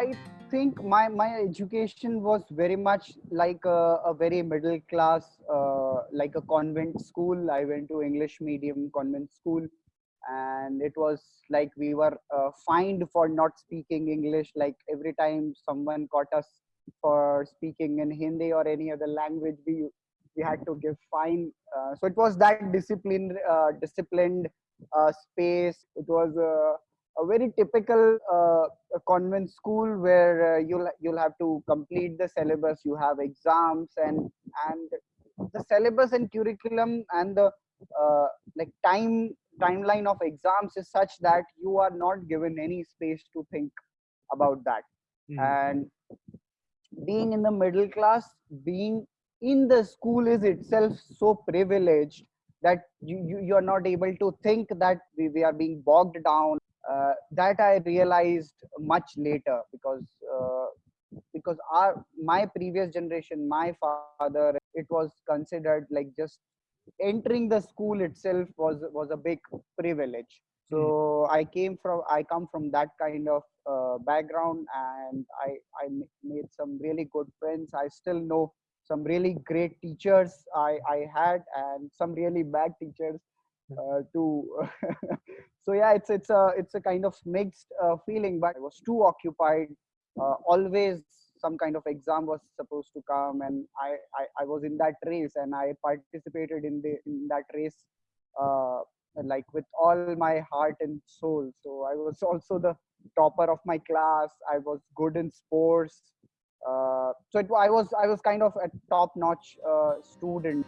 I think my my education was very much like a, a very middle class, uh, like a convent school. I went to English medium convent school, and it was like we were uh, fined for not speaking English. Like every time someone caught us for speaking in Hindi or any other language, we we had to give fine. Uh, so it was that disciplined, uh, disciplined uh, space. It was a, very typical uh, convent school where uh, you'll you'll have to complete the syllabus. You have exams and and the syllabus and curriculum and the uh, like time timeline of exams is such that you are not given any space to think about that. Mm. And being in the middle class, being in the school is itself so privileged that you, you you're not able to think that we, we are being bogged down uh, that i realized much later because uh, because our my previous generation my father it was considered like just entering the school itself was was a big privilege. So mm. i came from i come from that kind of uh, background and i i made some really good friends. I still know some really great teachers I, I had and some really bad teachers uh, too. so yeah, it's it's a it's a kind of mixed uh, feeling. But I was too occupied. Uh, always some kind of exam was supposed to come, and I, I, I was in that race, and I participated in the in that race uh, like with all my heart and soul. So I was also the topper of my class. I was good in sports uh, so it, I was I was kind of a top notch uh, student.